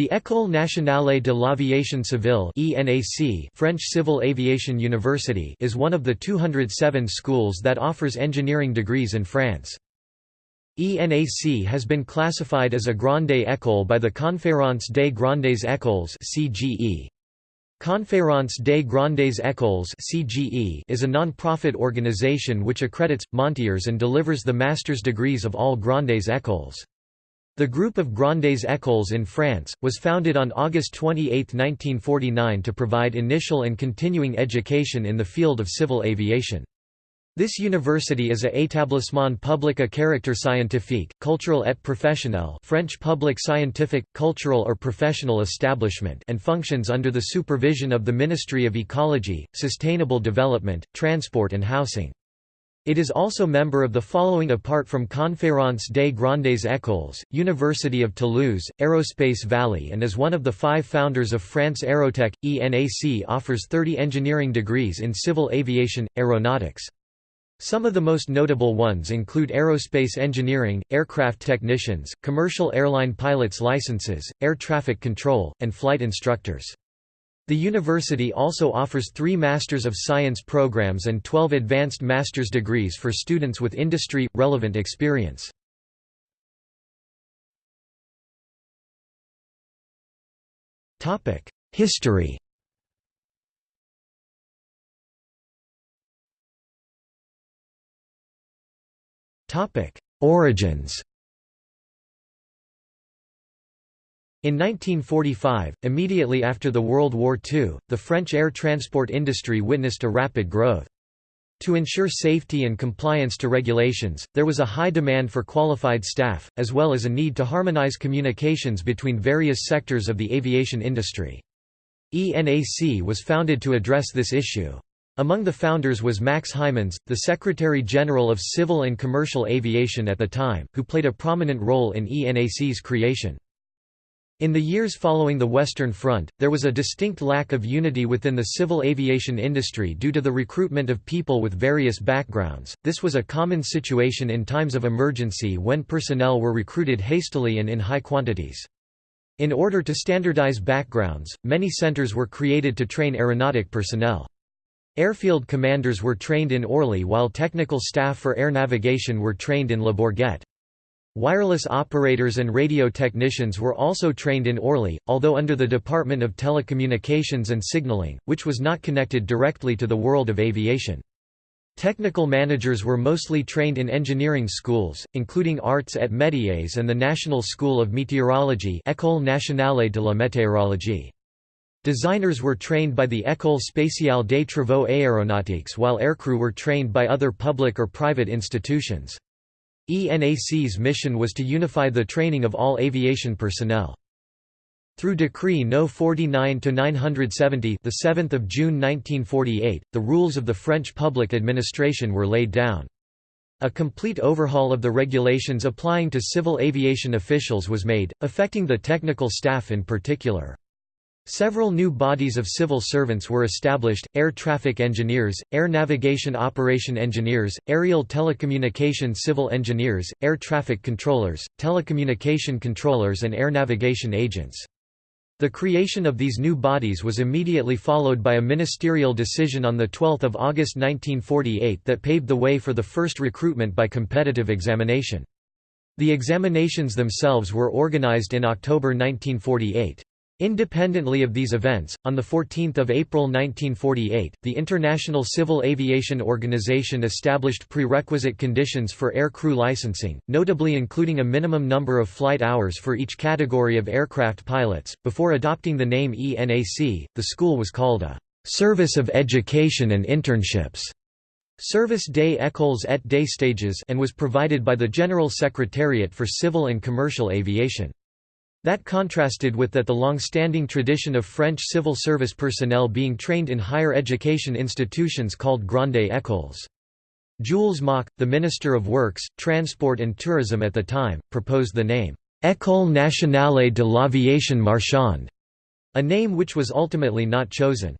The École nationale de l'aviation civile (ENAC), French Civil Aviation University, is one of the 207 schools that offers engineering degrees in France. ENAC has been classified as a grande école by the Conférence des Grandes Écoles (CGE). Conférence des Grandes Écoles (CGE) is a non-profit organization which accredits, montiers and delivers the master's degrees of all Grandes Écoles. The group of Grandes Écoles in France, was founded on August 28, 1949 to provide initial and continuing education in the field of civil aviation. This university is a établissement public à caractère scientifique, cultural et professionnel French public scientific, cultural or professional establishment and functions under the supervision of the Ministry of Ecology, Sustainable Development, Transport and Housing. It is also member of the following apart from Conférence des Grandes Écoles, University of Toulouse, Aerospace Valley and is one of the five founders of France Aerotech. ENAC offers 30 engineering degrees in civil aviation, aeronautics. Some of the most notable ones include aerospace engineering, aircraft technicians, commercial airline pilots licenses, air traffic control, and flight instructors. The university also offers three Masters of Science programs and 12 advanced master's degrees for students with industry-relevant experience. History Origins In 1945, immediately after the World War II, the French air transport industry witnessed a rapid growth. To ensure safety and compliance to regulations, there was a high demand for qualified staff, as well as a need to harmonize communications between various sectors of the aviation industry. ENAC was founded to address this issue. Among the founders was Max Hymans, the Secretary-General of Civil and Commercial Aviation at the time, who played a prominent role in ENAC's creation. In the years following the Western Front, there was a distinct lack of unity within the civil aviation industry due to the recruitment of people with various backgrounds. This was a common situation in times of emergency when personnel were recruited hastily and in high quantities. In order to standardize backgrounds, many centers were created to train aeronautic personnel. Airfield commanders were trained in Orly while technical staff for air navigation were trained in Le Bourget. Wireless operators and radio technicians were also trained in Orly, although under the Department of Telecommunications and Signaling, which was not connected directly to the world of aviation. Technical managers were mostly trained in engineering schools, including Arts et Métiers and the National School of Meteorology École nationale de la météorologie. Designers were trained by the École spéciale des travaux aéronautiques while aircrew were trained by other public or private institutions. ENAC's mission was to unify the training of all aviation personnel. Through Decree No. 49-970 the 7th of June 1948, the rules of the French public administration were laid down. A complete overhaul of the regulations applying to civil aviation officials was made, affecting the technical staff in particular. Several new bodies of civil servants were established, air traffic engineers, air navigation operation engineers, aerial telecommunication civil engineers, air traffic controllers, telecommunication controllers and air navigation agents. The creation of these new bodies was immediately followed by a ministerial decision on 12 August 1948 that paved the way for the first recruitment by competitive examination. The examinations themselves were organized in October 1948. Independently of these events, on 14 April 1948, the International Civil Aviation Organization established prerequisite conditions for air crew licensing, notably including a minimum number of flight hours for each category of aircraft pilots. Before adopting the name ENAC, the school was called a Service of Education and Internships. Service des écoles et des stages and was provided by the General Secretariat for Civil and Commercial Aviation. That contrasted with that the long-standing tradition of French civil service personnel being trained in higher education institutions called Grandes Écoles. Jules Moch, the Minister of Works, Transport and Tourism at the time, proposed the name, École nationale de l'aviation marchande, a name which was ultimately not chosen.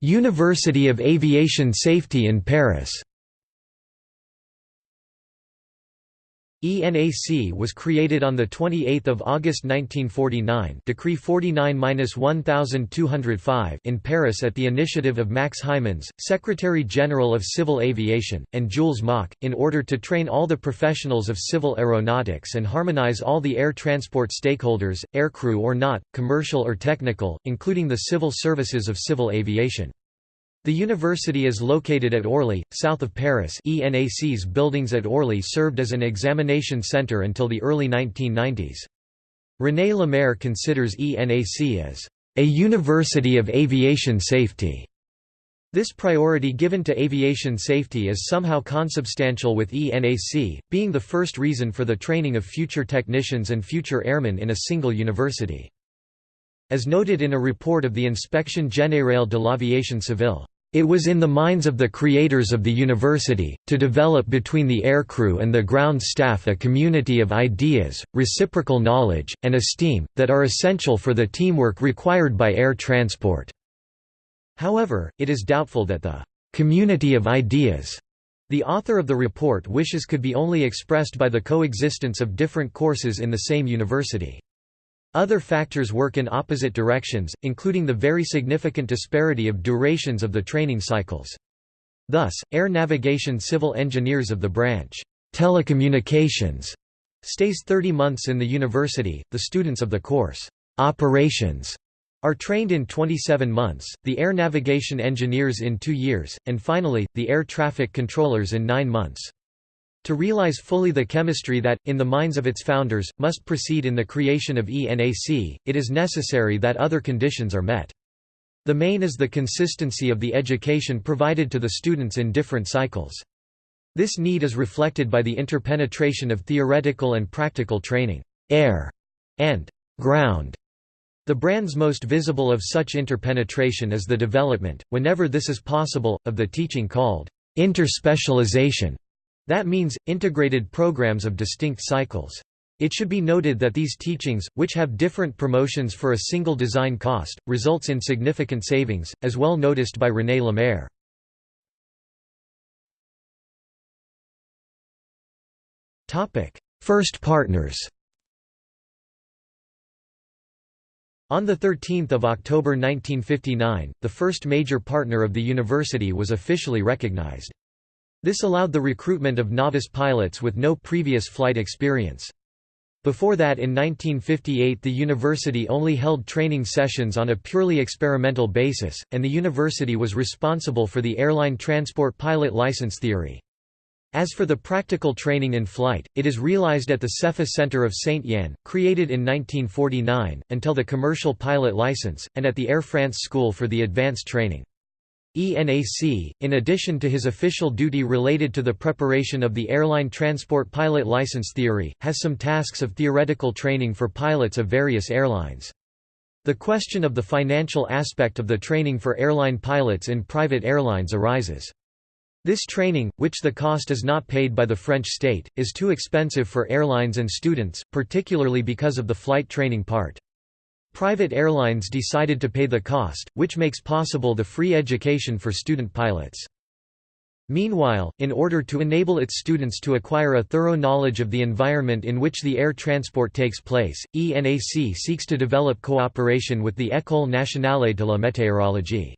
University of Aviation Safety in Paris ENAC was created on 28 August 1949 Decree 49-1205 in Paris at the initiative of Max Hymans, Secretary-General of Civil Aviation, and Jules Moch, in order to train all the professionals of civil aeronautics and harmonize all the air transport stakeholders, aircrew or not, commercial or technical, including the civil services of civil aviation. The university is located at Orly, south of Paris ENAC's buildings at Orly served as an examination center until the early 1990s. René Lemaire considers ENAC as a university of aviation safety. This priority given to aviation safety is somehow consubstantial with ENAC, being the first reason for the training of future technicians and future airmen in a single university. As noted in a report of the Inspection Générale de l'Aviation Civile, it was in the minds of the creators of the university, to develop between the aircrew and the ground staff a community of ideas, reciprocal knowledge, and esteem, that are essential for the teamwork required by air transport." However, it is doubtful that the «community of ideas» the author of the report wishes could be only expressed by the coexistence of different courses in the same university. Other factors work in opposite directions, including the very significant disparity of durations of the training cycles. Thus, air navigation civil engineers of the branch, telecommunications, stays 30 months in the university, the students of the course, operations, are trained in 27 months, the air navigation engineers in two years, and finally, the air traffic controllers in nine months. To realize fully the chemistry that, in the minds of its founders, must proceed in the creation of ENAC, it is necessary that other conditions are met. The main is the consistency of the education provided to the students in different cycles. This need is reflected by the interpenetration of theoretical and practical training, air, and ground. The brand's most visible of such interpenetration is the development, whenever this is possible, of the teaching called interspecialization. That means, integrated programs of distinct cycles. It should be noted that these teachings, which have different promotions for a single design cost, results in significant savings, as well noticed by René Lemaire. First partners On 13 October 1959, the first major partner of the university was officially recognized. This allowed the recruitment of novice pilots with no previous flight experience. Before that in 1958 the university only held training sessions on a purely experimental basis, and the university was responsible for the airline transport pilot license theory. As for the practical training in flight, it is realized at the CEFA Center of Saint-Yan, created in 1949, until the commercial pilot license, and at the Air France School for the advanced training. ENAC, in addition to his official duty related to the preparation of the airline transport pilot license theory, has some tasks of theoretical training for pilots of various airlines. The question of the financial aspect of the training for airline pilots in private airlines arises. This training, which the cost is not paid by the French state, is too expensive for airlines and students, particularly because of the flight training part. Private airlines decided to pay the cost, which makes possible the free education for student pilots. Meanwhile, in order to enable its students to acquire a thorough knowledge of the environment in which the air transport takes place, ENAC seeks to develop cooperation with the École nationale de la météorologie.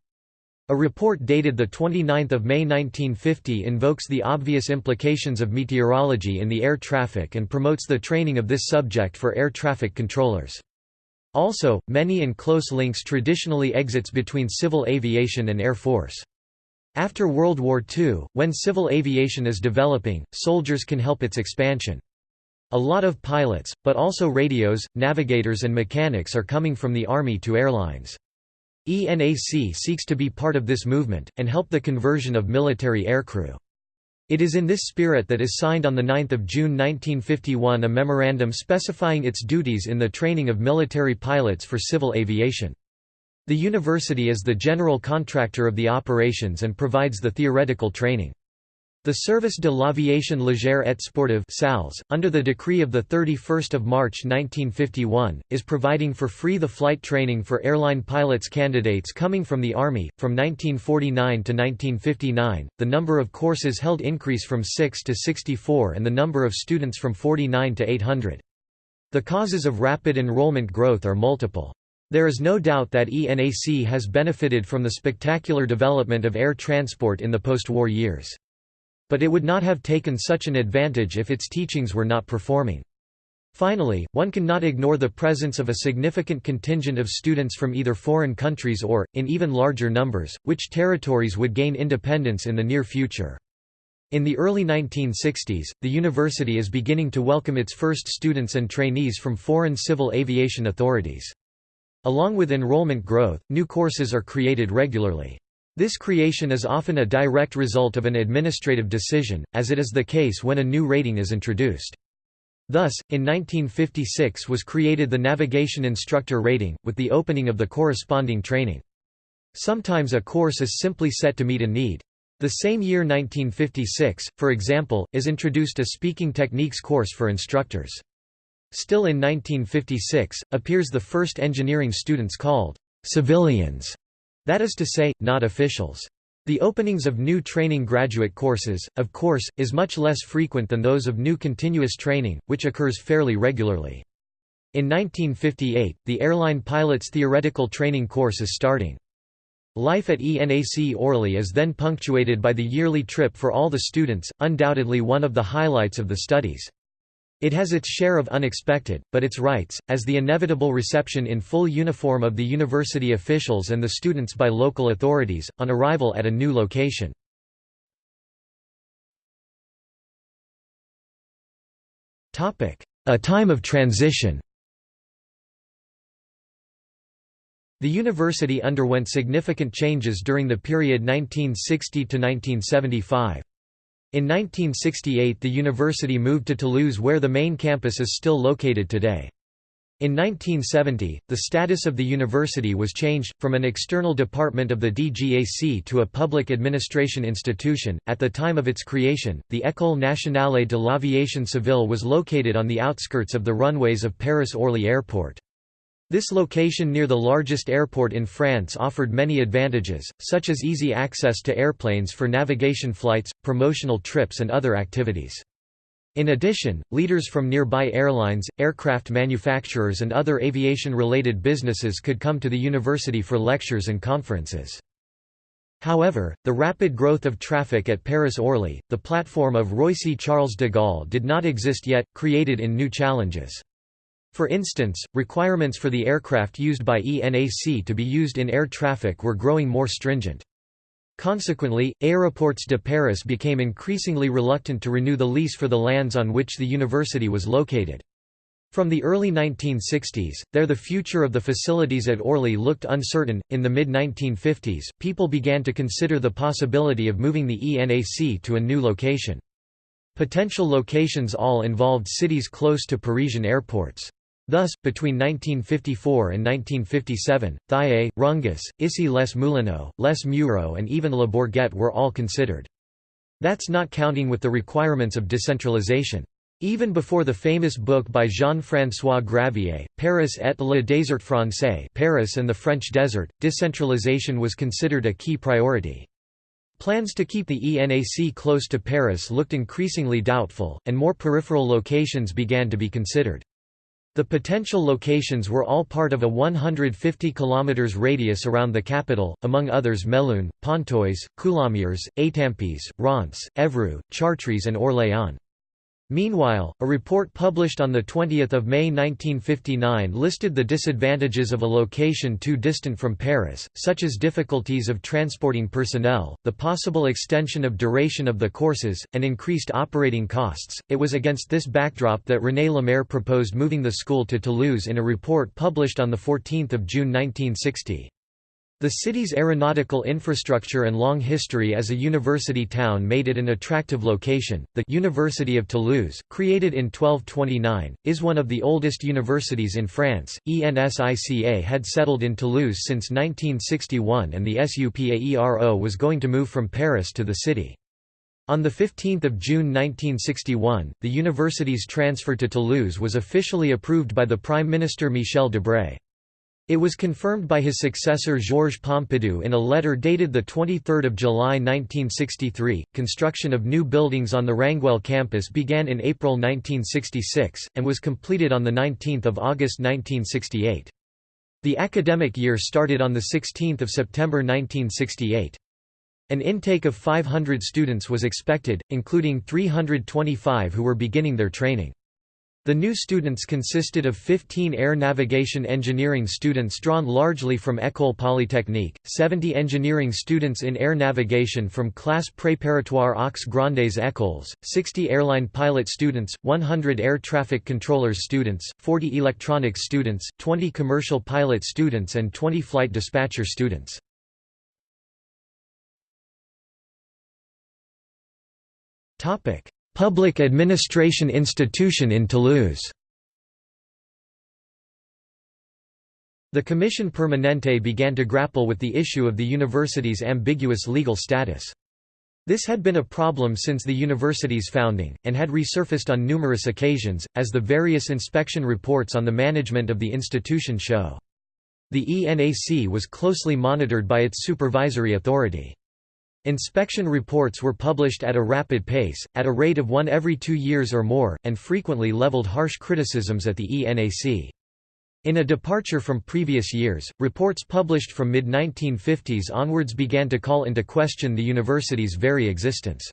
A report dated 29 May 1950 invokes the obvious implications of meteorology in the air traffic and promotes the training of this subject for air traffic controllers. Also, many and close links traditionally exits between civil aviation and air force. After World War II, when civil aviation is developing, soldiers can help its expansion. A lot of pilots, but also radios, navigators and mechanics are coming from the Army to airlines. ENAC seeks to be part of this movement, and help the conversion of military aircrew. It is in this spirit that is signed on 9 June 1951 a memorandum specifying its duties in the training of military pilots for civil aviation. The university is the general contractor of the operations and provides the theoretical training. The Service de l'Aviation Légère et Sportive SALS, under the decree of 31 March 1951, is providing for free the flight training for airline pilots candidates coming from the Army. From 1949 to 1959, the number of courses held increase from 6 to 64 and the number of students from 49 to 800. The causes of rapid enrollment growth are multiple. There is no doubt that ENAC has benefited from the spectacular development of air transport in the post-war years. But it would not have taken such an advantage if its teachings were not performing. Finally, one cannot ignore the presence of a significant contingent of students from either foreign countries or, in even larger numbers, which territories would gain independence in the near future. In the early 1960s, the university is beginning to welcome its first students and trainees from foreign civil aviation authorities. Along with enrollment growth, new courses are created regularly. This creation is often a direct result of an administrative decision, as it is the case when a new rating is introduced. Thus, in 1956 was created the Navigation Instructor Rating, with the opening of the corresponding training. Sometimes a course is simply set to meet a need. The same year 1956, for example, is introduced a Speaking Techniques course for instructors. Still in 1956, appears the first engineering students called civilians that is to say, not officials. The openings of new training graduate courses, of course, is much less frequent than those of new continuous training, which occurs fairly regularly. In 1958, the airline pilot's theoretical training course is starting. Life at ENAC Orly is then punctuated by the yearly trip for all the students, undoubtedly one of the highlights of the studies. It has its share of unexpected, but its rights, as the inevitable reception in full uniform of the university officials and the students by local authorities, on arrival at a new location. A time of transition The university underwent significant changes during the period 1960 to 1975. In 1968 the university moved to Toulouse where the main campus is still located today. In 1970, the status of the university was changed, from an external department of the DGAC to a public administration institution. At the time of its creation, the École nationale de l'aviation civile was located on the outskirts of the runways of Paris-Orly Airport. This location near the largest airport in France offered many advantages, such as easy access to airplanes for navigation flights, promotional trips and other activities. In addition, leaders from nearby airlines, aircraft manufacturers and other aviation-related businesses could come to the university for lectures and conferences. However, the rapid growth of traffic at Paris-Orly, the platform of Roissy-Charles de Gaulle did not exist yet, created in new challenges. For instance, requirements for the aircraft used by ENAC to be used in air traffic were growing more stringent. Consequently, Aéroports de Paris became increasingly reluctant to renew the lease for the lands on which the university was located. From the early 1960s, there the future of the facilities at Orly looked uncertain. In the mid 1950s, people began to consider the possibility of moving the ENAC to a new location. Potential locations all involved cities close to Parisian airports. Thus, between 1954 and 1957, Thiais, Rungis, Issy-les-Moulineaux, Les Mureaux and even Le Bourget were all considered. That's not counting with the requirements of decentralization. Even before the famous book by Jean-François Gravier, Paris et le désert français Paris and the French Desert, decentralization was considered a key priority. Plans to keep the ENAC close to Paris looked increasingly doubtful, and more peripheral locations began to be considered. The potential locations were all part of a 150 km radius around the capital, among others Melun, Pontoise, Coulommiers, Étampes, Reims, Évreux, Chartres and Orléans. Meanwhile, a report published on 20 May 1959 listed the disadvantages of a location too distant from Paris, such as difficulties of transporting personnel, the possible extension of duration of the courses, and increased operating costs. It was against this backdrop that René Lemaire proposed moving the school to Toulouse in a report published on 14 June 1960. The city's aeronautical infrastructure and long history as a university town made it an attractive location. The University of Toulouse, created in 1229, is one of the oldest universities in France. ENSICA had settled in Toulouse since 1961 and the SUPAERO was going to move from Paris to the city. On 15 June 1961, the university's transfer to Toulouse was officially approved by the Prime Minister Michel Debré. It was confirmed by his successor Georges Pompidou in a letter dated 23 July 1963. Construction of new buildings on the Rangueil campus began in April 1966, and was completed on 19 August 1968. The academic year started on 16 September 1968. An intake of 500 students was expected, including 325 who were beginning their training. The new students consisted of 15 air navigation engineering students drawn largely from École Polytechnique, 70 engineering students in air navigation from Classe Préparatoire aux Grandes Écoles, 60 airline pilot students, 100 air traffic controllers students, 40 electronics students, 20 commercial pilot students and 20 flight dispatcher students. Public administration institution in Toulouse The Commission Permanente began to grapple with the issue of the university's ambiguous legal status. This had been a problem since the university's founding, and had resurfaced on numerous occasions, as the various inspection reports on the management of the institution show. The ENAC was closely monitored by its supervisory authority. Inspection reports were published at a rapid pace, at a rate of one every two years or more, and frequently leveled harsh criticisms at the ENAC. In a departure from previous years, reports published from mid-1950s onwards began to call into question the university's very existence.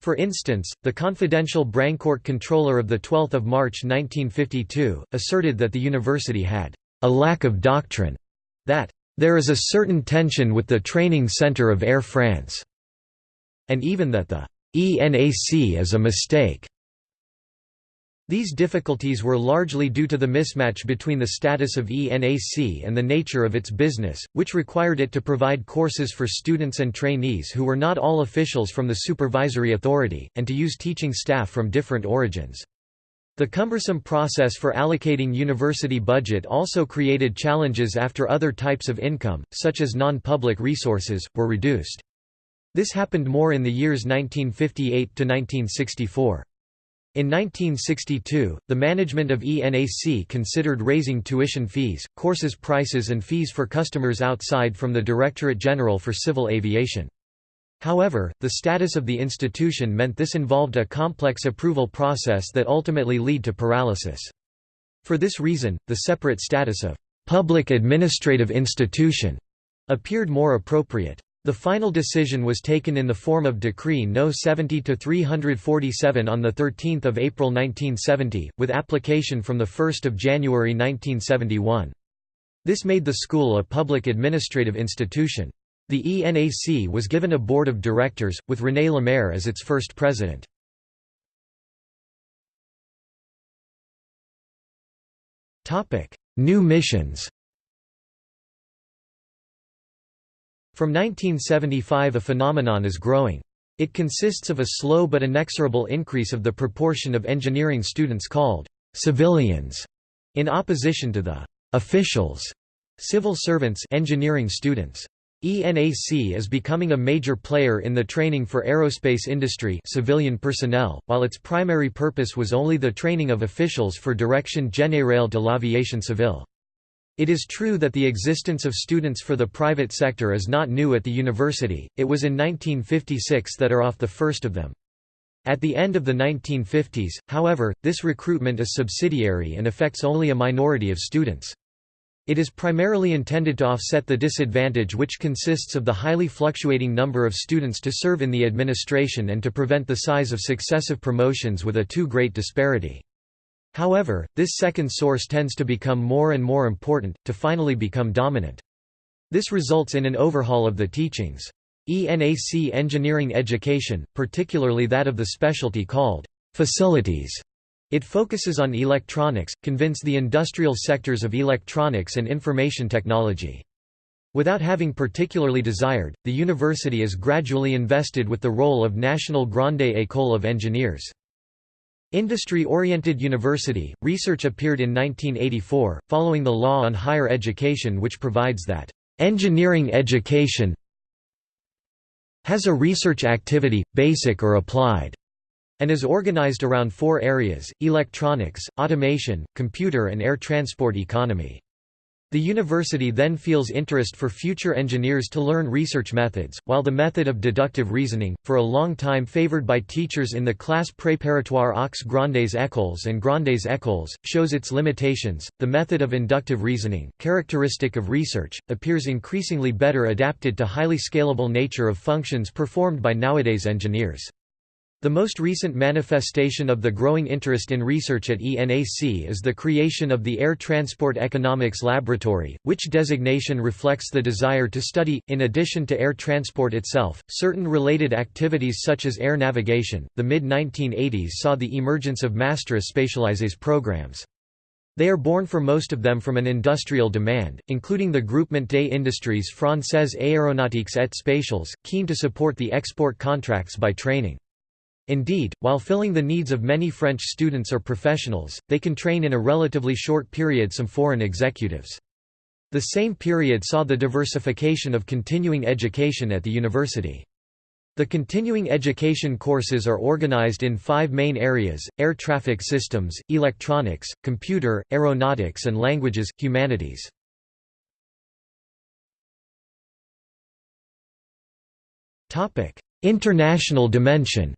For instance, the confidential Brancourt controller of 12 March 1952, asserted that the university had a lack of doctrine, that there is a certain tension with the training center of Air France, and even that the ENAC is a mistake. These difficulties were largely due to the mismatch between the status of ENAC and the nature of its business, which required it to provide courses for students and trainees who were not all officials from the supervisory authority, and to use teaching staff from different origins. The cumbersome process for allocating university budget also created challenges after other types of income, such as non-public resources, were reduced. This happened more in the years 1958 to 1964. In 1962, the management of ENAC considered raising tuition fees, courses prices and fees for customers outside from the Directorate General for Civil Aviation. However, the status of the institution meant this involved a complex approval process that ultimately led to paralysis. For this reason, the separate status of «public administrative institution» appeared more appropriate. The final decision was taken in the form of Decree No. 70 to 347 on 13 April 1970, with application from 1 January 1971. This made the school a public administrative institution. The ENAC was given a board of directors, with René Lemaire as its first president. New missions From 1975 a phenomenon is growing. It consists of a slow but inexorable increase of the proportion of engineering students called «civilians» in opposition to the «officials» civil servants engineering students. ENAC is becoming a major player in the training for aerospace industry civilian personnel, while its primary purpose was only the training of officials for Direction Générale de l'Aviation Civile. It is true that the existence of students for the private sector is not new at the university, it was in 1956 that are off the first of them. At the end of the 1950s, however, this recruitment is subsidiary and affects only a minority of students. It is primarily intended to offset the disadvantage which consists of the highly fluctuating number of students to serve in the administration and to prevent the size of successive promotions with a too great disparity. However, this second source tends to become more and more important, to finally become dominant. This results in an overhaul of the teachings. ENAC engineering education, particularly that of the specialty called facilities, it focuses on electronics, convince the industrial sectors of electronics and information technology. Without having particularly desired, the university is gradually invested with the role of National Grande École of Engineers. Industry-oriented university, research appeared in 1984, following the law on higher education which provides that, "...engineering education has a research activity, basic or applied, and is organized around four areas, electronics, automation, computer and air transport economy. The university then feels interest for future engineers to learn research methods, while the method of deductive reasoning, for a long time favored by teachers in the class préparatoire aux grandes écoles and grandes écoles, shows its limitations. The method of inductive reasoning, characteristic of research, appears increasingly better adapted to highly scalable nature of functions performed by nowadays engineers. The most recent manifestation of the growing interest in research at ENAC is the creation of the Air Transport Economics Laboratory, which designation reflects the desire to study, in addition to air transport itself, certain related activities such as air navigation. The mid 1980s saw the emergence of Master Spécialisés programs. They are born for most of them from an industrial demand, including the Groupement des Industries Françaises Aéronautiques et Spatiales, keen to support the export contracts by training. Indeed, while filling the needs of many French students or professionals, they can train in a relatively short period some foreign executives. The same period saw the diversification of continuing education at the university. The continuing education courses are organized in five main areas, air traffic systems, electronics, computer, aeronautics and languages, humanities. International dimension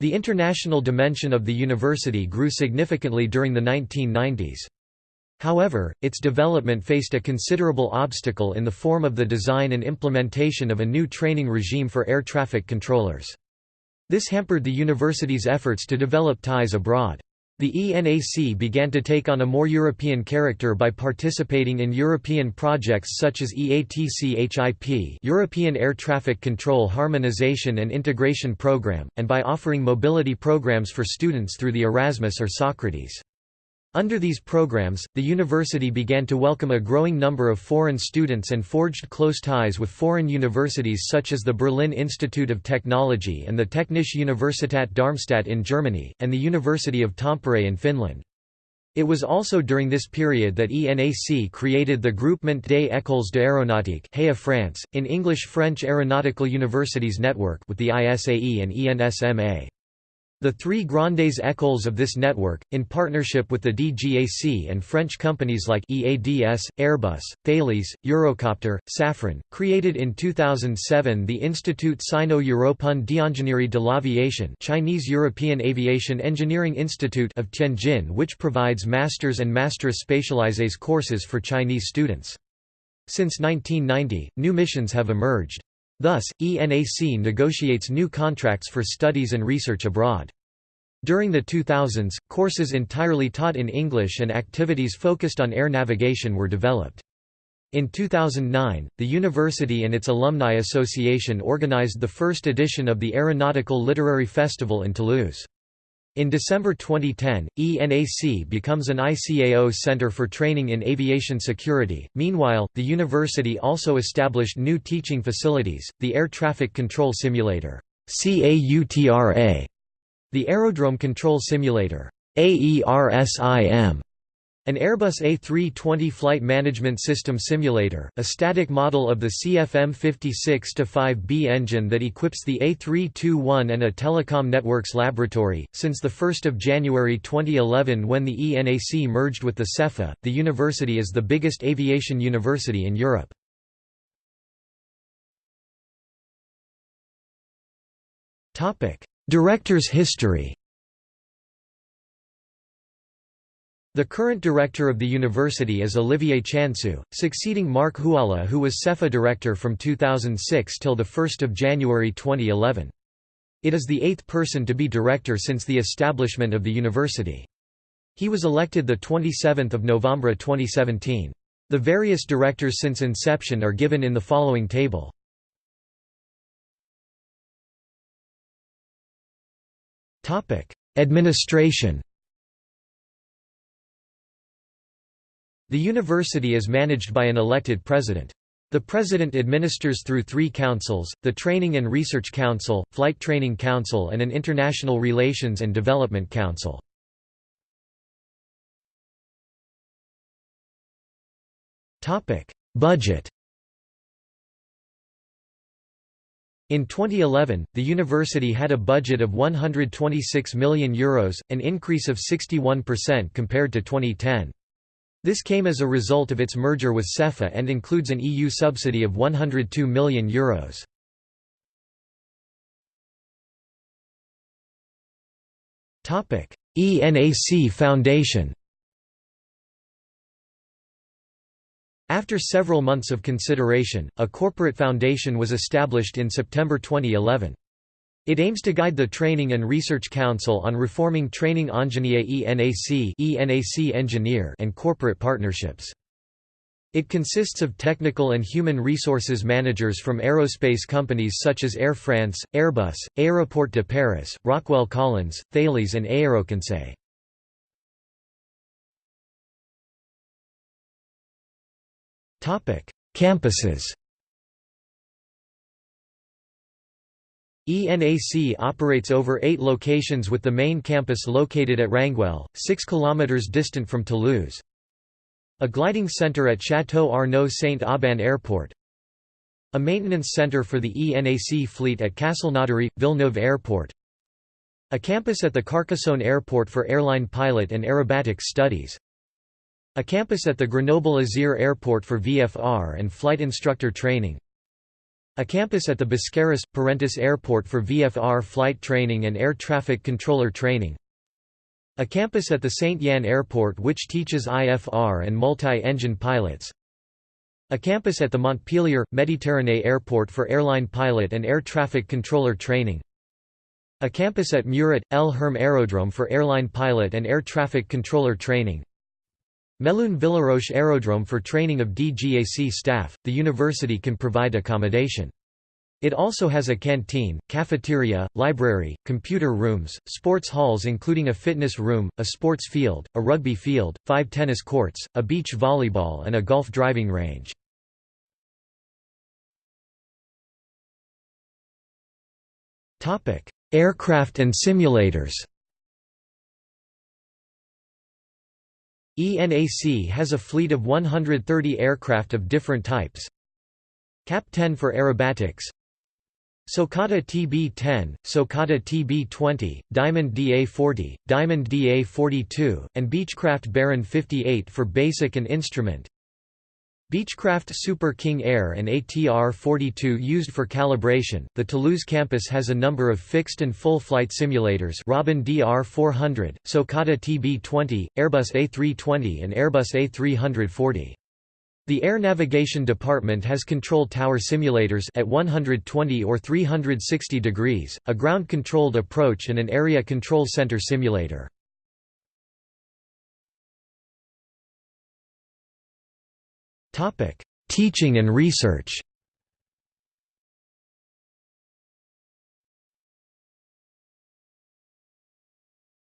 The international dimension of the university grew significantly during the 1990s. However, its development faced a considerable obstacle in the form of the design and implementation of a new training regime for air traffic controllers. This hampered the university's efforts to develop ties abroad. The ENAC began to take on a more European character by participating in European projects such as EATC-HIP European Air Traffic Control Harmonization and Integration Program, and by offering mobility programs for students through the Erasmus or Socrates. Under these programs, the university began to welcome a growing number of foreign students and forged close ties with foreign universities such as the Berlin Institute of Technology and the Technische Universität Darmstadt in Germany, and the University of Tampere in Finland. It was also during this period that ENAC created the Groupement des Écoles d'Aéronautique France, in English French Aeronautical Universities Network with the ISAE and ENSMA. The three Grandes Écoles of this network, in partnership with the DGAC and French companies like EADS, Airbus, Thales, Eurocopter, Safran, created in 2007 the Institut Sino-Européen d'Ingénierie de l'Aviation Chinese European Aviation Engineering Institute of Tianjin which provides master's and master's spécialisés courses for Chinese students. Since 1990, new missions have emerged. Thus, ENAC negotiates new contracts for studies and research abroad. During the 2000s, courses entirely taught in English and activities focused on air navigation were developed. In 2009, the university and its Alumni Association organized the first edition of the Aeronautical Literary Festival in Toulouse. In December 2010, ENAC becomes an ICAO Center for Training in Aviation Security. Meanwhile, the university also established new teaching facilities, the Air Traffic Control Simulator, CAUTRA, the Aerodrome Control Simulator, AERSIM, an Airbus A320 Flight Management System simulator, a static model of the CFM56-5B engine that equips the A321 and a telecom networks laboratory. Since 1 January 2011 when the ENAC merged with the CEFA, the university is the biggest aviation university in Europe. Director's history The current director of the university is Olivier Chansou, succeeding Marc Huala who was CEFA director from 2006 till 1 January 2011. It is the eighth person to be director since the establishment of the university. He was elected 27 November 2017. The various directors since inception are given in the following table. Administration The university is managed by an elected president. The president administers through three councils, the Training and Research Council, Flight Training Council and an International Relations and Development Council. Budget In 2011, the university had a budget of €126 million, Euros, an increase of 61% compared to 2010. This came as a result of its merger with CEFA and includes an EU subsidy of €102 million. Euros. ENAC Foundation After several months of consideration, a corporate foundation was established in September 2011. It aims to guide the Training and Research Council on reforming training ENAC, ENAC engineer and corporate partnerships. It consists of technical and human resources managers from aerospace companies such as Air France, Airbus, Aéroport de Paris, Rockwell Collins, Thales and Aéroconseil. Campuses ENAC operates over eight locations with the main campus located at Rangueil, 6 km distant from Toulouse. A gliding center at Château Arnoux Saint-Auban Airport. A maintenance center for the ENAC fleet at Castelnaudary, Villeneuve Airport. A campus at the Carcassonne Airport for airline pilot and aerobatics studies. A campus at the Grenoble-Isère Airport for VFR and flight instructor training. A campus at the Biscarrosse – Parentis Airport for VFR flight training and air traffic controller training. A campus at the Saint-Yan Airport which teaches IFR and multi-engine pilots. A campus at the Montpellier – Méditerranée Airport for airline pilot and air traffic controller training. A campus at Muret – Lherm Aerodrome for airline pilot and air traffic controller training. Melun Villaroche Aerodrome for training of DGAC staff, the university can provide accommodation. It also has a canteen, cafeteria, library, computer rooms, sports halls including a fitness room, a sports field, a rugby field, five tennis courts, a beach volleyball and a golf driving range. Aircraft and simulators ENAC has a fleet of 130 aircraft of different types. CAP-10 for aerobatics Socata TB-10, Socata TB-20, Diamond DA-40, Diamond DA-42, and Beechcraft Baron 58 for basic and instrument Beechcraft Super King Air and ATR-42 used for calibration. The Toulouse campus has a number of fixed and full flight simulators Robin DR-400, Socata TB-20, Airbus A320 and Airbus A340. The Air Navigation Department has control tower simulators at 120 or 360 degrees, a ground-controlled approach and an area control center simulator. Topic: Teaching and research.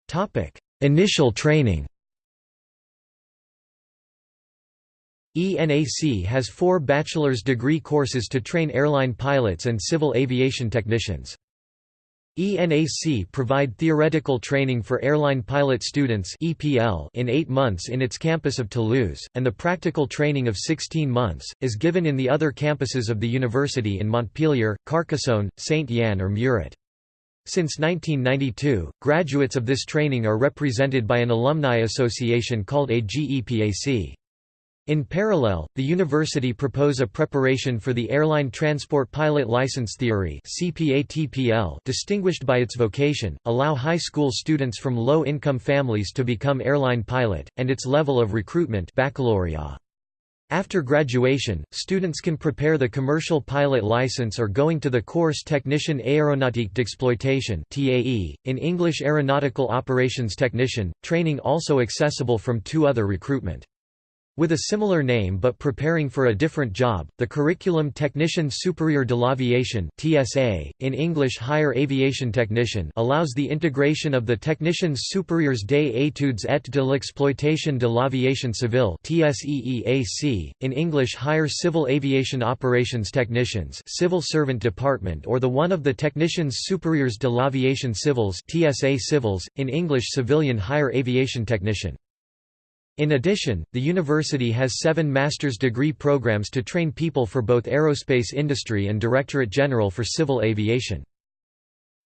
Topic: Initial training. ENAC has four bachelor's degree courses to train airline pilots and civil aviation technicians. ENAC provide theoretical training for airline pilot students (EPL) in 8 months in its campus of Toulouse, and the practical training of 16 months is given in the other campuses of the university in Montpellier, Carcassonne, Saint-Yan or Muret. Since 1992, graduates of this training are represented by an alumni association called AGEPAC. In parallel, the university propose a preparation for the Airline Transport Pilot License Theory distinguished by its vocation, allow high school students from low-income families to become airline pilot, and its level of recruitment baccalaureate. After graduation, students can prepare the commercial pilot license or going to the course Technicien Aéronautique d'Exploitation in English Aeronautical Operations Technician, training also accessible from two other recruitment. With a similar name but preparing for a different job, the Curriculum Technicien Supérieur de l'Aviation (TSA), in English Higher Aviation Technician, allows the integration of the Techniciens Supérieurs des études et de l'exploitation de l'aviation civile (TSEEAC), in English Higher Civil Aviation Operations Technicians, Civil Servant Department, or the one of the Techniciens Supérieurs de l'Aviation Civils (TSA Civils), in English Civilian Higher Aviation Technician. In addition, the university has seven master's degree programs to train people for both aerospace industry and Directorate General for Civil Aviation.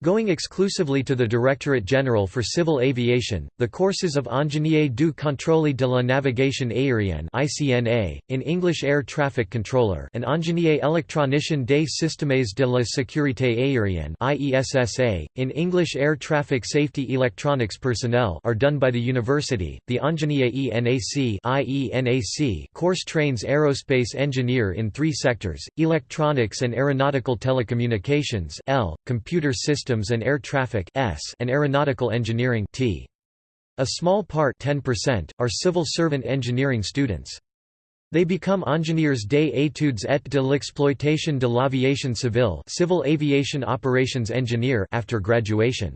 Going exclusively to the Directorate General for Civil Aviation, the courses of Ingénieur du Contrôle de la Navigation Aérienne (ICNA) in English Air Traffic Controller and Ingénieur électronicien des systèmes de la sécurité aérienne (IESSA) in English Air Traffic Safety Electronics Personnel are done by the university. The Ingénieur ENAC (IENAC) course trains aerospace engineer in three sectors: electronics and aeronautical telecommunications (L), computer systems Systems and Air Traffic S and Aeronautical Engineering T. A small part 10% are civil servant engineering students. They become ingénieurs des études et de l'exploitation de l'aviation civile civil aviation operations engineer after graduation.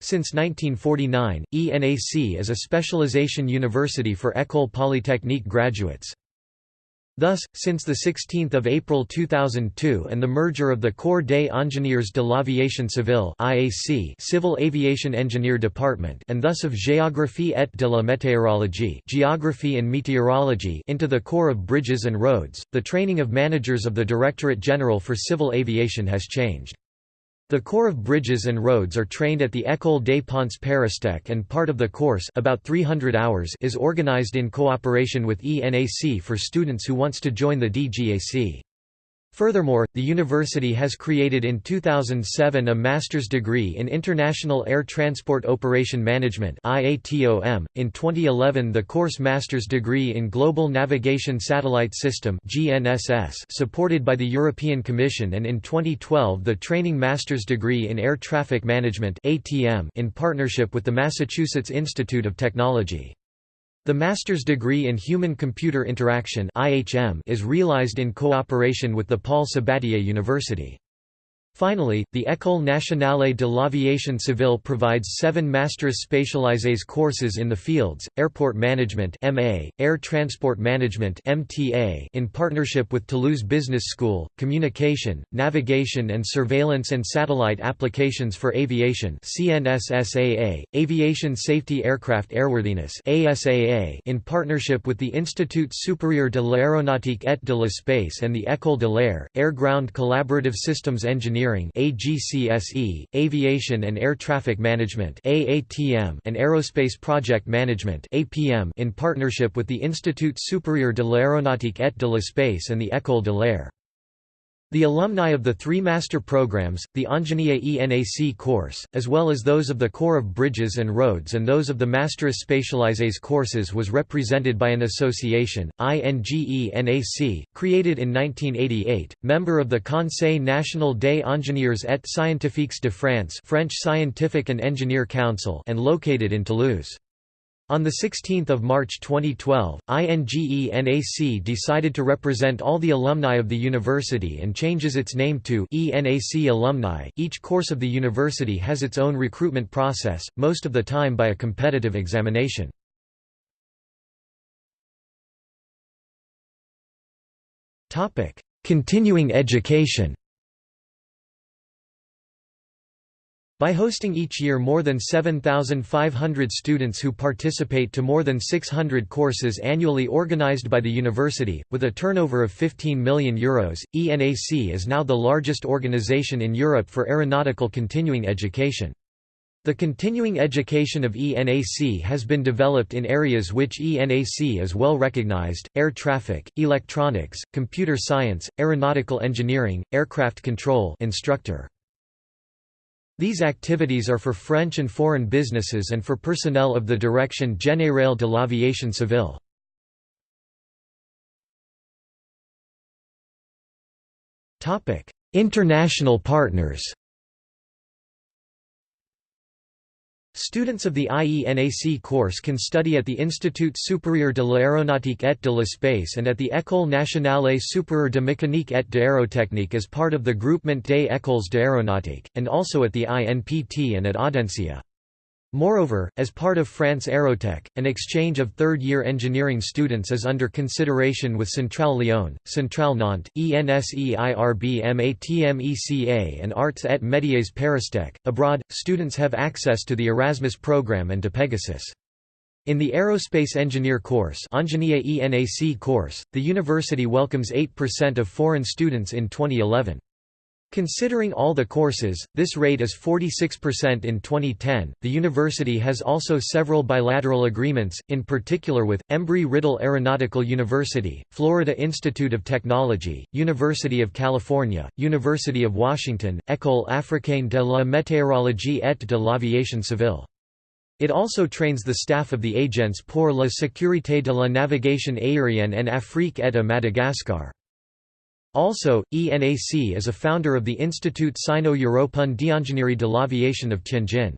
Since 1949, ENAC is a specialization university for École Polytechnique graduates. Thus, since 16 April 2002 and the merger of the Corps des ingénieurs de l'aviation civile IAC Civil Aviation Engineer Department and thus of Géographie et de la météorologie Geography and Meteorology into the Corps of Bridges and Roads, the training of managers of the Directorate General for Civil Aviation has changed. The Corps of Bridges and Roads are trained at the École des Ponts Paristech and part of the course about 300 hours is organized in cooperation with ENAC for students who wants to join the DGAC. Furthermore, the university has created in 2007 a master's degree in International Air Transport Operation Management (IATOM). In 2011, the course master's degree in Global Navigation Satellite System (GNSS), supported by the European Commission, and in 2012 the training master's degree in Air Traffic Management (ATM) in partnership with the Massachusetts Institute of Technology. The master's degree in Human-Computer Interaction is realized in cooperation with the Paul Sabatier University. Finally, the École nationale de l'aviation civile provides seven Masters spécialisés courses in the fields, Airport Management MA, Air Transport Management MTA in partnership with Toulouse Business School, Communication, Navigation and Surveillance and Satellite Applications for Aviation CNSSAA, Aviation Safety Aircraft Airworthiness ASAA in partnership with the Institut Supérieur de l'Aéronautique et de l'Espace and the École de l'Air, Air-Ground Collaborative Systems Engineering Engineering AGCSE, Aviation and Air Traffic Management AATM, and Aerospace Project Management APM in partnership with the Institut Supérieur de l'Aéronautique et de l'Espace and the École de l'Air. The alumni of the three master programs, the Ingénieur ENAC course, as well as those of the Corps of Bridges and Roads and those of the Masters Spécialisés courses was represented by an association, INGENAC, created in 1988, member of the Conseil national des ingénieurs et scientifiques de France French Scientific and Engineer Council and located in Toulouse. On 16 March 2012, INGENAC decided to represent all the alumni of the university and changes its name to ENAC Alumni. Each course of the university has its own recruitment process, most of the time by a competitive examination. Continuing education By hosting each year more than 7,500 students who participate to more than 600 courses annually organized by the university, with a turnover of €15 million, Euros, ENAC is now the largest organization in Europe for aeronautical continuing education. The continuing education of ENAC has been developed in areas which ENAC is well recognized, air traffic, electronics, computer science, aeronautical engineering, aircraft control instructor. These activities are for French and foreign businesses and for personnel of the Direction Générale de l'Aviation Civile. International partners Students of the IENAC course can study at the Institut supérieur de l'aéronautique et de l'espace and at the École nationale supérieure de mécanique et d'aérotechnique as part of the Groupement des écoles d'aéronautique, and also at the INPT and at Audencia. Moreover, as part of France Aerotech, an exchange of third-year engineering students is under consideration with Centrale Lyon, Centrale Nantes, ENSEIRB and Arts et Métiers Paristech. Abroad, students have access to the Erasmus program and to Pegasus. In the Aerospace Engineer course course, the university welcomes 8% of foreign students in 2011. Considering all the courses, this rate is 46% in 2010. The university has also several bilateral agreements, in particular with Embry-Riddle Aeronautical University, Florida Institute of Technology, University of California, University of Washington, École africaine de la météorologie et de l'aviation civile. It also trains the staff of the Agence pour la sécurité de la navigation aérienne en Afrique et à Madagascar. Also, ENAC is a founder of the Institut Sino-Européen d'Ingénierie de l'Aviation of Tianjin.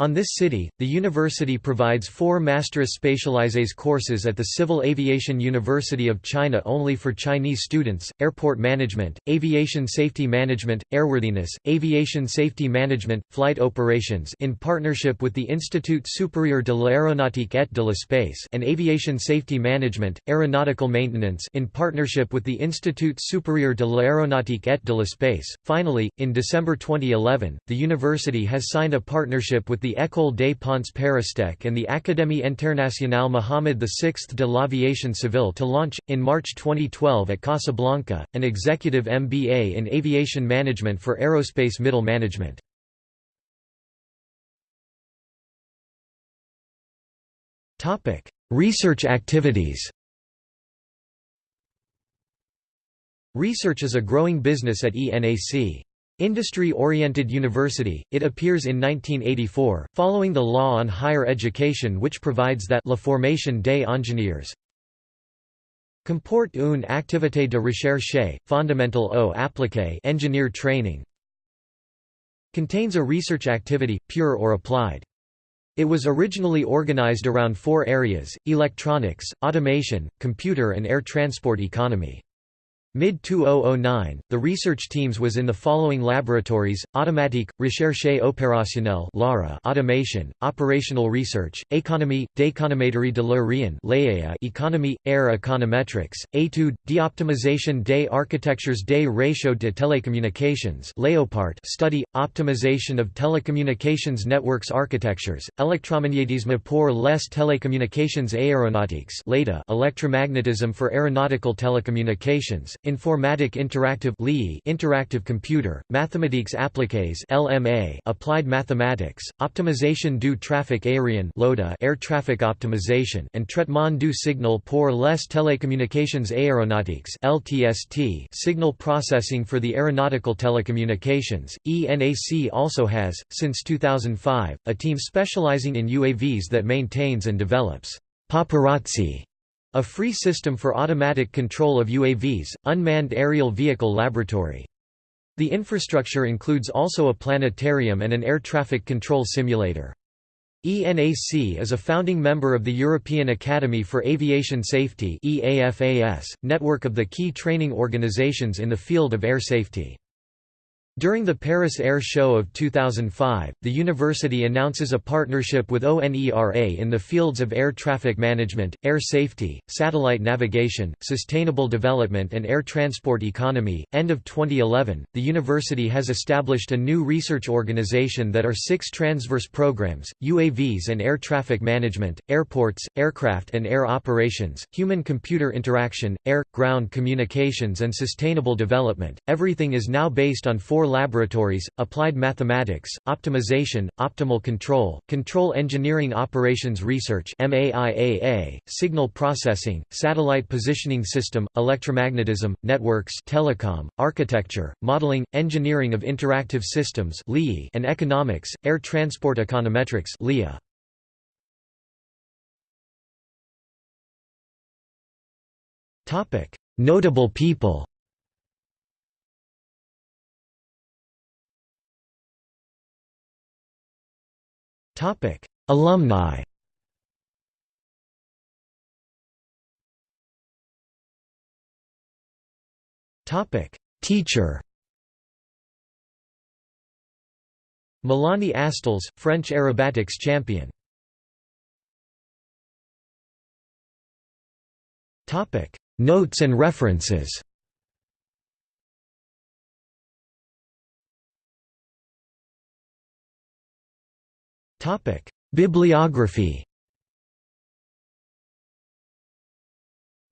On this city, the university provides four Masters Spécialisés courses at the Civil Aviation University of China only for Chinese students, Airport Management, Aviation Safety Management, Airworthiness, Aviation Safety Management, Flight Operations in partnership with the Institut Supérieur de l'Aéronautique et de l'Espace and Aviation Safety Management, Aeronautical Maintenance in partnership with the Institut Supérieur de l'Aéronautique et de l'Espace. Finally, in December 2011, the university has signed a partnership with the the École des Ponts Paristech and the Académie Internationale Mohammed VI de l'Aviation Civile to launch, in March 2012 at Casablanca, an executive MBA in aviation management for aerospace middle management. Research activities Research is a growing business at ENAC. Industry-oriented university, it appears in 1984, following the law on higher education which provides that la formation des ingénieurs comporte une activité de recherche, fondamentale ou appliquée engineer training contains a research activity, pure or applied. It was originally organized around four areas, electronics, automation, computer and air transport economy. Mid-2009, the research teams was in the following laboratories, Automatique, Recherche opérationnelle LARA automation, operational research, économie, d'économétrie de l'aérien economy, air econometrics, étude, d'optimisation des architectures des réseaux de télécommunications Léopart study, optimization of telecommunications networks architectures, électromagnétisme pour les télécommunications aéronautiques electromagnetism for aeronautical telecommunications, Informatique Interactive Interactive Computer, Mathématiques appliquées LMA Applied Mathematics, Optimisation du trafic aérien LOTA Air Traffic Optimization and Traitement du signal pour les télécommunications aéronautiques LTST Signal Processing for the Aeronautical Telecommunications. ENAC also has, since 2005, a team specializing in UAVs that maintains and develops paparazzi a free system for automatic control of UAVs, Unmanned Aerial Vehicle Laboratory. The infrastructure includes also a planetarium and an air traffic control simulator. ENAC is a founding member of the European Academy for Aviation Safety network of the key training organizations in the field of air safety. During the Paris Air Show of 2005, the university announces a partnership with ONERA in the fields of air traffic management, air safety, satellite navigation, sustainable development, and air transport economy. End of 2011, the university has established a new research organization that are six transverse programs UAVs and air traffic management, airports, aircraft and air operations, human computer interaction, air ground communications, and sustainable development. Everything is now based on four laboratories, applied mathematics, optimization, optimal control, control engineering operations research signal processing, satellite positioning system, electromagnetism, networks telecom, architecture, modeling, engineering of interactive systems and economics, air transport econometrics Notable people Topic: Alumni. Topic: Teacher. Melanie Astles, French aerobatics champion. Topic: Notes and references. Bibliography.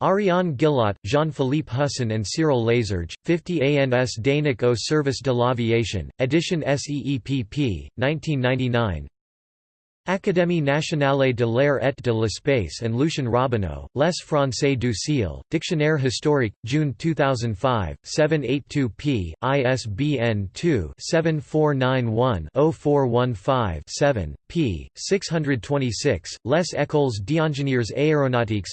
Ariane Gillot, Jean-Philippe Husson and Cyril Lazerge, 50 ANS d'ENAC au service de l'aviation, edition SEEPP, 1999 Académie nationale de l'air et de l'espace and Lucien Robineau, Les Français du Ciel, Dictionnaire historique, June 2005, 782 p. ISBN 2-7491-0415-7, p. 626, Les Écoles d'ingénieurs aéronautiques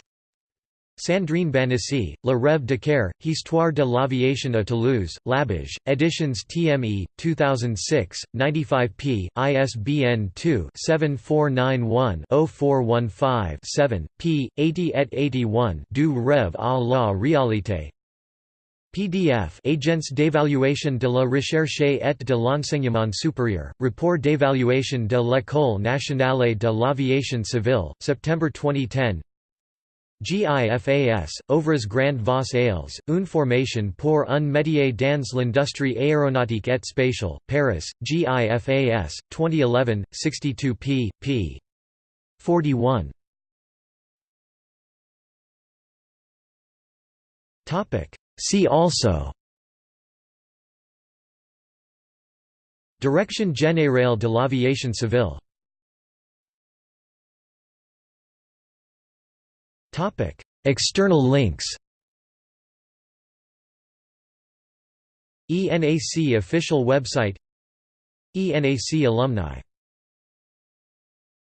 Sandrine Banessy, Le Rêve de d'Icare, Histoire de l'aviation à Toulouse, Labège, Editions TME, 2006, 95 p. ISBN 2-7491-0415-7, p. 80 et 81 Du Rêve à la réalité PDF Agence d'évaluation de la recherche et de l'enseignement supérieur, Report d'évaluation de l'École nationale de l'aviation civile, September 2010 GIFAS, Ouvrez Grand Vos Ailes, une formation pour un métier dans l'industrie aéronautique et spatiale, Paris, GIFAS, 2011, 62 p. p. 41. See also Direction générale de l'aviation civile External links ENAC official website ENAC alumni